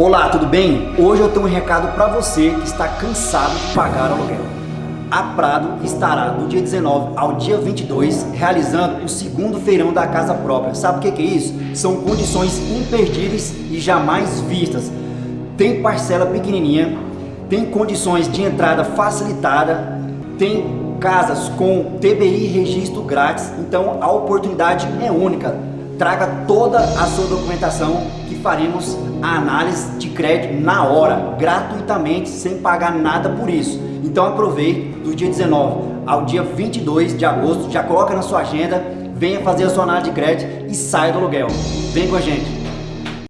Olá, tudo bem? Hoje eu tenho um recado para você que está cansado de pagar aluguel. A Prado estará do dia 19 ao dia 22 realizando o segundo feirão da casa própria. Sabe o que é isso? São condições imperdíveis e jamais vistas. Tem parcela pequenininha, tem condições de entrada facilitada, tem casas com TBI registro grátis, então a oportunidade é única. Traga toda a sua documentação que faremos a análise de crédito na hora, gratuitamente, sem pagar nada por isso. Então aproveite do dia 19 ao dia 22 de agosto, já coloca na sua agenda, venha fazer a sua análise de crédito e saia do aluguel. Vem com a gente!